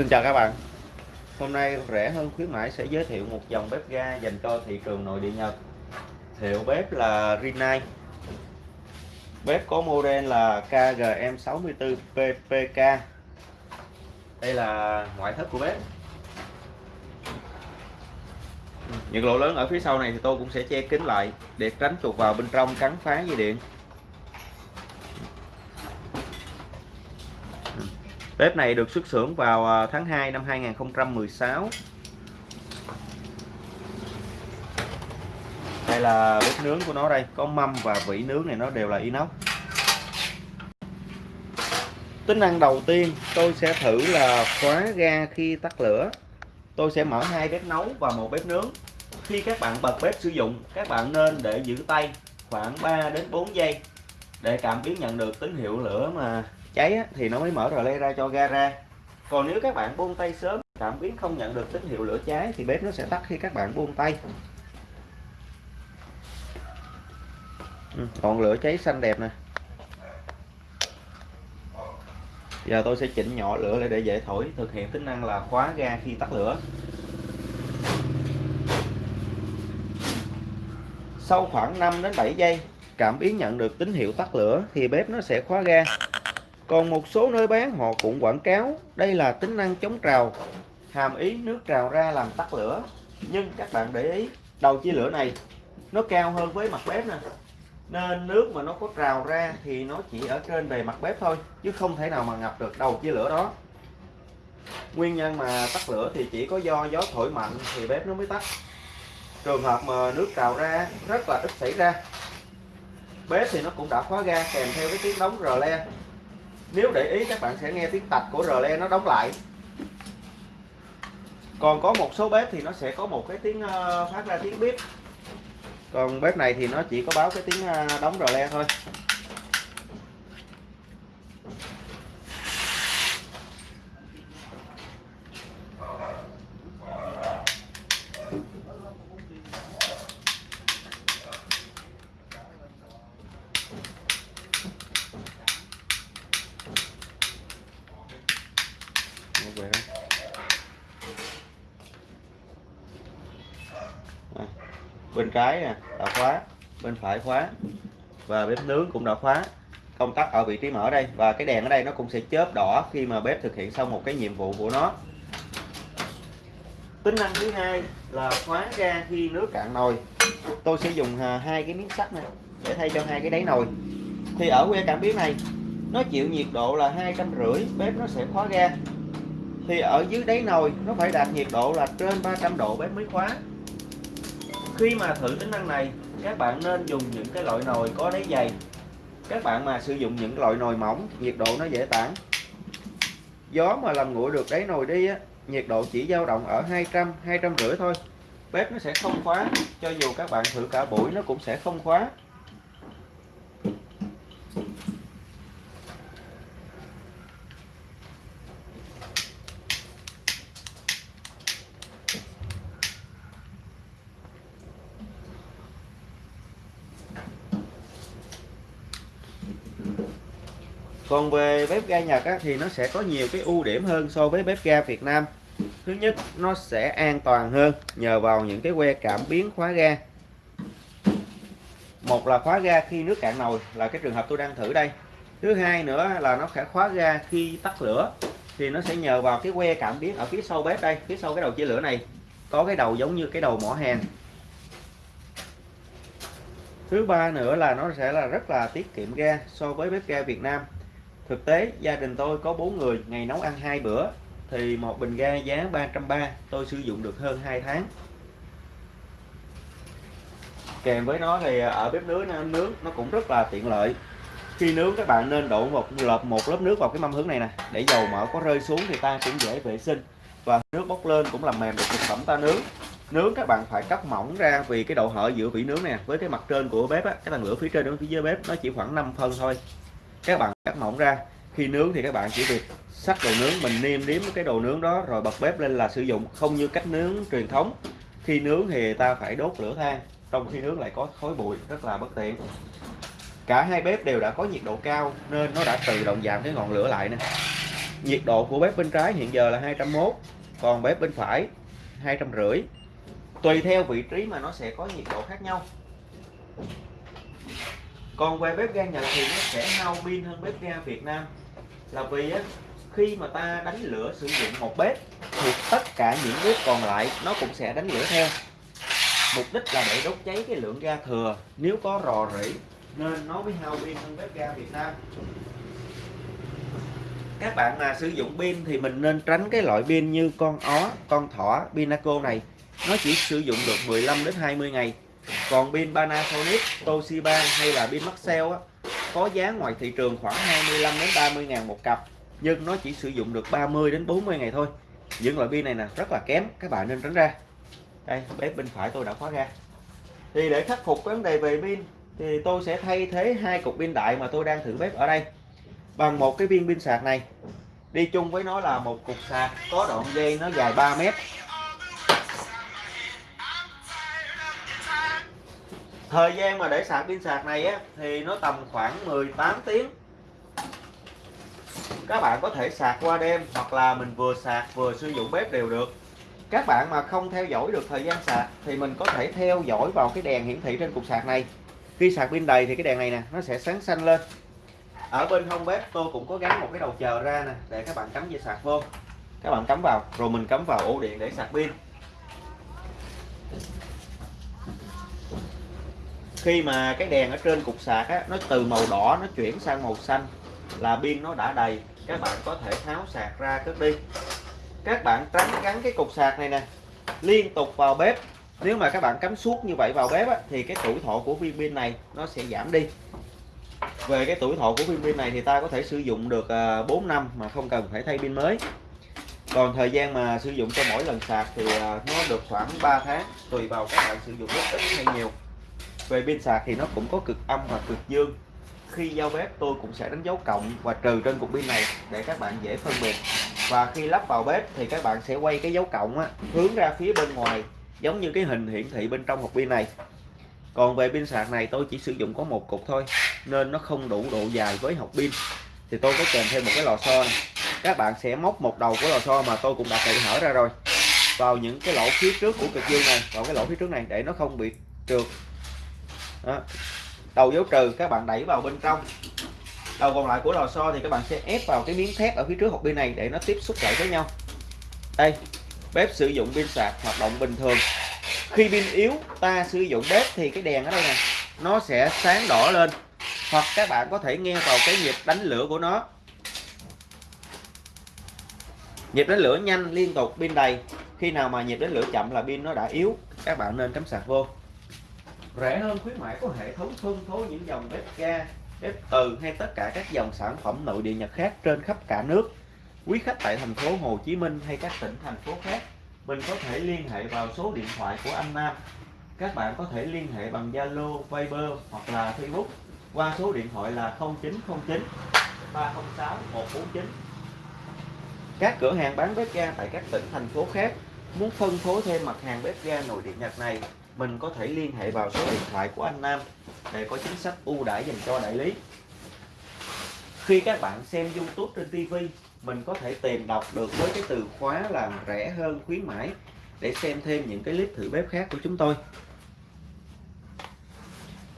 Xin chào các bạn. Hôm nay rẻ hơn khuyến mãi sẽ giới thiệu một dòng bếp ga dành cho thị trường nội địa Nhật. Hiệu bếp là Rinnai. Bếp có model là KGM64PPK Đây là ngoại thất của bếp. Những lỗ lớn ở phía sau này thì tôi cũng sẽ che kín lại Để tránh chuột vào bên trong cắn phá dây điện. Bếp này được xuất xưởng vào à, tháng 2 năm 2016 Đây là bếp nướng của nó đây, Có mâm và vỉ nướng này nó đều là inox. Tính năng đầu tiên, tôi sẽ thử là khóa ga khi tắt lửa. Tôi sẽ mở hai bếp nấu và một bếp nướng. Khi các bạn bật bếp sử dụng, Các bạn nên để giữ tay khoảng 3 đến 4 giây Để cảm biến nhận được tín hiệu lửa mà cháy á, thì nó mới mở rờ le ra cho ga ra. Còn nếu các bạn buông tay sớm cảm biến không nhận được tín hiệu lửa cháy thì bếp nó sẽ tắt khi các bạn buông tay. Ừ, lửa cháy xanh đẹp nè. Giờ tôi sẽ chỉnh nhỏ lửa lại để dễ thổi thực hiện tính năng là khóa ga khi tắt lửa. Sau khoảng 5 đến 7 giây cảm biến nhận được tín hiệu tắt lửa thì bếp nó sẽ khóa ga còn một số nơi bán họ cũng quảng cáo đây là tính năng chống trào, hàm ý nước trào ra làm tắt lửa. Nhưng các bạn để ý, đầu chia lửa này nó cao hơn với mặt bếp nè. Nên nước mà nó có trào ra thì nó chỉ ở trên bề mặt bếp thôi, chứ không thể nào mà ngập được đầu chia lửa đó. Nguyên nhân mà tắt lửa thì chỉ có do gió thổi mạnh thì bếp nó mới tắt. Trường hợp mà nước trào ra rất là ít xảy ra. Bếp thì nó cũng đã khóa ga kèm theo cái tiếng đóng rờ le nếu để ý, các bạn sẽ nghe tiếng tạch của rờ le nó đóng lại. Còn có một số bếp thì nó sẽ có một cái tiếng ờ, phát ra tiếng bếp còn bếp này thì nó chỉ có báo cái tiếng ờ, đóng rờ le thôi về à, bên trái nè, đã khóa, bên phải khóa, và bếp nướng cũng đã khóa. Công tắc ở vị trí mở đây, và cái đèn ở đây nó cũng sẽ chớp đỏ khi mà bếp thực hiện xong một cái nhiệm vụ của nó. Tính năng thứ hai là khóa ga khi nước cạn nồi. Tôi sẽ dùng à, hai cái miếng sắt này để thay cho hai cái đáy nồi. Thì ở que cảm biến này, nó chịu nhiệt độ là hai trăm rưỡi, bếp nó sẽ khóa ga. Thì ở dưới đáy nồi, nó phải đạt nhiệt độ là trên 300 độ bếp mới khóa khi mà thử tính năng này, các bạn nên dùng những cái loại nồi có đáy dày. Các bạn mà sử dụng những loại nồi mỏng, nhiệt độ nó dễ tản. Gió mà làm nguội được đáy nồi đi á, nhiệt độ chỉ dao động ở 200 250 thôi. Bếp nó sẽ không khóa, cho dù các bạn thử cả buổi nó cũng sẽ không khóa. Còn về bếp ga Nhật á, thì nó sẽ có nhiều cái ưu điểm hơn so với bếp ga Việt Nam. Thứ nhất nó sẽ an toàn hơn nhờ vào những cái que cảm biến khóa ga. Một là khóa ga khi nước cạn nồi là cái trường hợp tôi đang thử đây. Thứ hai nữa là nó sẽ khóa ga khi tắt lửa thì nó sẽ nhờ vào cái que cảm biến ở phía sau bếp đây phía sau cái đầu chia lửa này. Có cái đầu giống như cái đầu mỏ hàng thứ ba nữa là nó sẽ là rất là tiết kiệm ga so với bếp ga Việt Nam. Thực tế gia đình tôi có 4 người ngày nấu ăn hai bữa thì một bình ga giá 330 tôi sử dụng được hơn 2 tháng. Kèm với nó thì ở bếp nướng nướng nó cũng rất là tiện lợi. Khi nướng các bạn nên đổ một lợp một lớp nước vào cái mâm hướng này nè để dầu mỡ có rơi xuống thì ta cũng dễ vệ sinh và nước bốc lên cũng làm mềm được thực phẩm ta nướng. Nướng các bạn phải cắt mỏng ra vì cái độ hở giữa vỉ nướng nè với cái mặt trên của bếp á, cái tầng lửa phía trên đến phía dưới bếp nó chỉ khoảng 5 phân thôi các bạn cắt mỏng ra. Khi nướng thì các bạn chỉ việc sắc đồ nướng, mình niêm nếm cái đồ nướng đó rồi bật bếp lên là sử dụng, không như cách nướng truyền thống. Khi nướng thì ta phải đốt lửa than, trong khi nướng lại có khói bụi, rất là bất tiện. Cả hai bếp đều đã có nhiệt độ cao nên nó đã tự động giảm cái ngọn lửa lại nè. Nhiệt độ của bếp bên trái hiện giờ là 201 còn bếp bên phải 250 tùy theo vị trí mà nó sẽ có nhiệt độ khác nhau còn về bếp ga Nhật thì nó sẽ hao pin hơn bếp ga Việt Nam. Là vì á, khi mà ta đánh lửa sử dụng một bếp thì tất cả những bếp còn lại nó cũng sẽ đánh lửa theo. Mục đích là để đốt cháy cái lượng ga thừa. Nếu có rò rỉ nên nó mới hao pin hơn bếp ga Việt Nam. Các bạn mà sử dụng pin thì mình nên tránh cái loại pin như con ó con thỏ pinaco này. Nó chỉ sử dụng được 15 đến 20 ngày còn pin Panasonic, Toshiba hay là pin Maxell á, có giá ngoài thị trường khoảng 25 đến 30 ngàn một cặp, nhưng nó chỉ sử dụng được 30 đến 40 ngày thôi. Những loại pin này nè, rất là kém, các bạn nên tránh ra. Đây, bếp bên phải tôi đã khóa ra. Thì để khắc phục vấn đề về pin, thì tôi sẽ thay thế hai cục pin đại mà tôi đang thử bếp ở đây bằng một cái viên pin sạc này. Đi chung với nó là một cục sạc có đoạn dây nó dài 3 mét. Thời gian mà để sạc pin sạc này á, thì nó tầm khoảng 18 tiếng. Các bạn có thể sạc qua đêm hoặc là mình vừa sạc vừa sử dụng bếp đều được. Các bạn mà không theo dõi được thời gian sạc thì mình có thể theo dõi vào cái đèn hiển thị trên cục sạc này. Khi sạc pin đầy thì cái đèn này nè, nó sẽ sáng xanh lên. Ở bên hông bếp tôi cũng có gắn một cái đầu chờ ra nè, để các bạn cắm dây sạc vô. Các bạn cắm vào, rồi mình cắm vào ổ điện để sạc pin. Khi mà cái đèn ở trên cục sạc á, nó từ màu đỏ nó chuyển sang màu xanh là pin nó đã đầy. Các bạn có thể tháo sạc ra cất đi. Các bạn tránh gắn cái cục sạc này nè liên tục vào bếp. Nếu mà các bạn cắm suốt như vậy vào bếp á, thì cái tuổi thọ của viên pin này nó sẽ giảm đi. Về cái tuổi thọ của viên pin này thì ta có thể sử dụng được à, 4 năm mà không cần phải thay pin mới. Còn thời gian mà sử dụng cho mỗi lần sạc thì à, nó được khoảng 3 tháng tùy vào các bạn sử dụng rất ít hay nhiều về pin sạc thì nó cũng có cực âm và cực dương. Khi giao bếp tôi cũng sẽ đánh dấu cộng và trừ trên cục pin này để các bạn dễ phân biệt. Và khi lắp vào bếp thì các bạn sẽ quay cái dấu cộng á, hướng ra phía bên ngoài giống như cái hình hiển thị bên trong hộp pin này. Còn về pin sạc này tôi chỉ sử dụng có một cục thôi nên nó không đủ độ dài với hộp pin. Thì tôi có kèm thêm một cái lò xo này. Các bạn sẽ móc một đầu của lò xo mà tôi cũng đã tự hở ra rồi. Vào những cái lỗ phía trước của cực dương này vào cái lỗ phía trước này để nó không bị trượt đó. đầu dấu trừ, các bạn đẩy vào bên trong. Đầu còn lại của lò xo thì các bạn sẽ ép vào cái miếng thép ở phía trước hộp pin này để nó tiếp xúc lại với nhau. Đây, bếp sử dụng pin sạc, hoạt động bình thường. Khi pin yếu, ta sử dụng bếp thì cái đèn ở đây nè, nó sẽ sáng đỏ lên. Hoặc các bạn có thể nghe vào cái nhịp đánh lửa của nó. Nhịp đánh lửa nhanh liên tục, pin đầy. Khi nào mà nhịp đánh lửa chậm là pin nó đã yếu, các bạn nên cắm sạc vô rẻ hơn khuyến mãi có hệ thống phân phối những dòng bếp ga bếp từ hay tất cả các dòng sản phẩm nội địa Nhật khác trên khắp cả nước. Quý khách tại thành phố Hồ Chí Minh hay các tỉnh thành phố khác mình có thể liên hệ vào số điện thoại của anh Nam. Các bạn có thể liên hệ bằng Zalo, Viber hoặc là Facebook qua số điện thoại là 0909 306 149 các cửa hàng bán bếp ga tại các tỉnh thành phố khác muốn phân phối thêm mặt hàng bếp ga nội địa Nhật này mình có thể liên hệ vào số điện thoại của anh Nam để có chính sách ưu đãi dành cho đại lý. Khi các bạn xem YouTube trên TV mình có thể tìm đọc được với cái từ khóa là rẻ hơn, khuyến mãi để xem thêm những cái clip thử bếp khác của chúng tôi.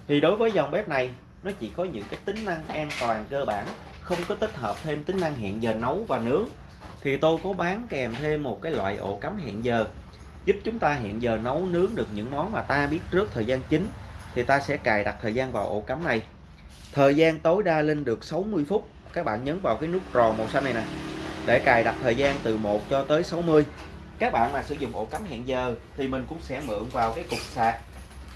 Thì đối với dòng bếp này, nó chỉ có những cái tính năng an toàn cơ bản, không có tích hợp thêm tính năng hẹn giờ nấu và nướng. Thì tôi có bán kèm thêm một cái loại ổ cắm hẹn giờ giúp chúng ta hẹn giờ nấu nướng được những món mà ta biết trước thời gian chính, thì ta sẽ cài đặt thời gian vào ổ cắm này. Thời gian tối đa lên được 60 phút. Các bạn nhấn vào cái nút tròn màu xanh này nè, để cài đặt thời gian từ 1 cho tới 60 các bạn mà sử dụng ổ cắm hẹn giờ thì mình cũng sẽ mượn vào cái cục sạc.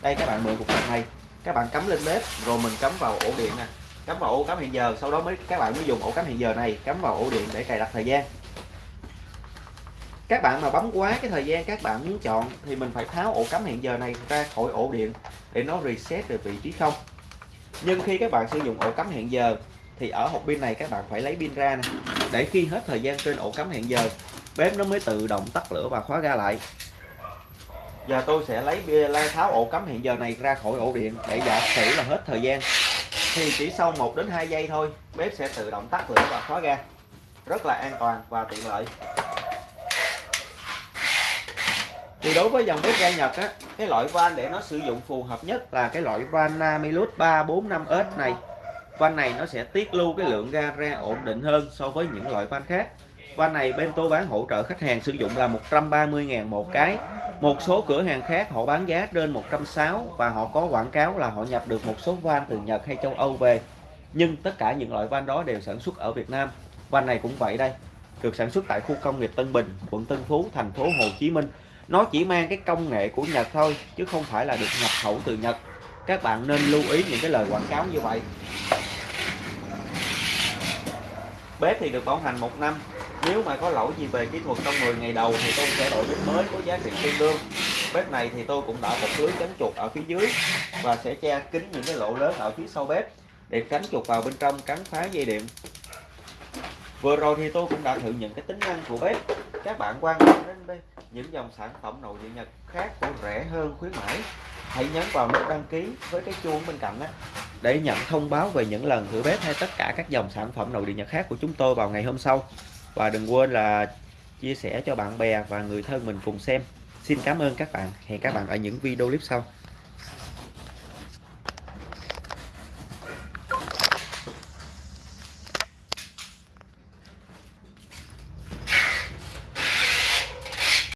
Đây, các bạn mượn cục sạc này. Các bạn cắm lên bếp, rồi mình cắm vào ổ điện nè. Cắm vào ổ cắm hẹn giờ, sau đó mới, các bạn mới dùng ổ cắm hẹn giờ này cắm vào ổ điện để cài đặt thời gian các bạn mà bấm quá cái thời gian các bạn muốn chọn thì mình phải tháo ổ cắm hẹn giờ này ra khỏi ổ điện để nó reset về vị trí không. Nhưng khi các bạn sử dụng ổ cắm hẹn giờ thì ở hộp pin này các bạn phải lấy pin ra nè. Để khi hết thời gian trên ổ cắm hẹn giờ, bếp nó mới tự động tắt lửa và khóa ga lại. Giờ tôi sẽ lấy lai tháo ổ cắm hẹn giờ này ra khỏi ổ điện để giả sử là hết thời gian. Thì chỉ sau 1 đến 2 giây thôi, bếp sẽ tự động tắt lửa và khóa ga. Rất là an toàn và tiện lợi thì đối với dòng bếp ga Nhật á, cái loại van để nó sử dụng phù hợp nhất là cái loại van Namilus 345S này. Van này nó sẽ tiết lưu cái lượng ga ra ổn định hơn so với những loại van khác. Van này bên tôi bán hỗ trợ khách hàng sử dụng là 130.000 một cái. Một số cửa hàng khác họ bán giá trên 160 và họ có quảng cáo là họ nhập được một số van từ Nhật hay châu Âu về. Nhưng tất cả những loại van đó đều sản xuất ở Việt Nam. Van này cũng vậy đây, được sản xuất tại khu công nghiệp Tân Bình, quận Tân Phú, thành phố Hồ Chí Minh nó chỉ mang cái công nghệ của Nhật thôi, chứ không phải là được nhập khẩu từ Nhật. Các bạn nên lưu ý những cái lời quảng cáo như vậy. Bếp thì được bảo hành một năm. Nếu mà có lỗi gì về kỹ thuật trong 10 ngày đầu thì tôi sẽ đổi bếp mới có giá trị tương đương. Bếp này thì tôi cũng đã một lưới tránh chuột ở phía dưới và sẽ che kín những cái lỗ lớn ở phía sau bếp để tránh chuột vào bên trong cắn phá dây điện. Vừa rồi thì tôi cũng đã thử những cái tính năng của bếp. Các bạn quan tâm đến những dòng sản phẩm nội địa nhật khác của rẻ hơn khuyến mãi. Hãy nhấn vào nút đăng ký với cái chuông bên cạnh đó để nhận thông báo về những lần thử bếp hay tất cả các dòng sản phẩm nội địa nhật khác của chúng tôi vào ngày hôm sau. Và đừng quên là chia sẻ cho bạn bè và người thân mình cùng xem. Xin cảm ơn các bạn. Hẹn các bạn ở những video clip sau.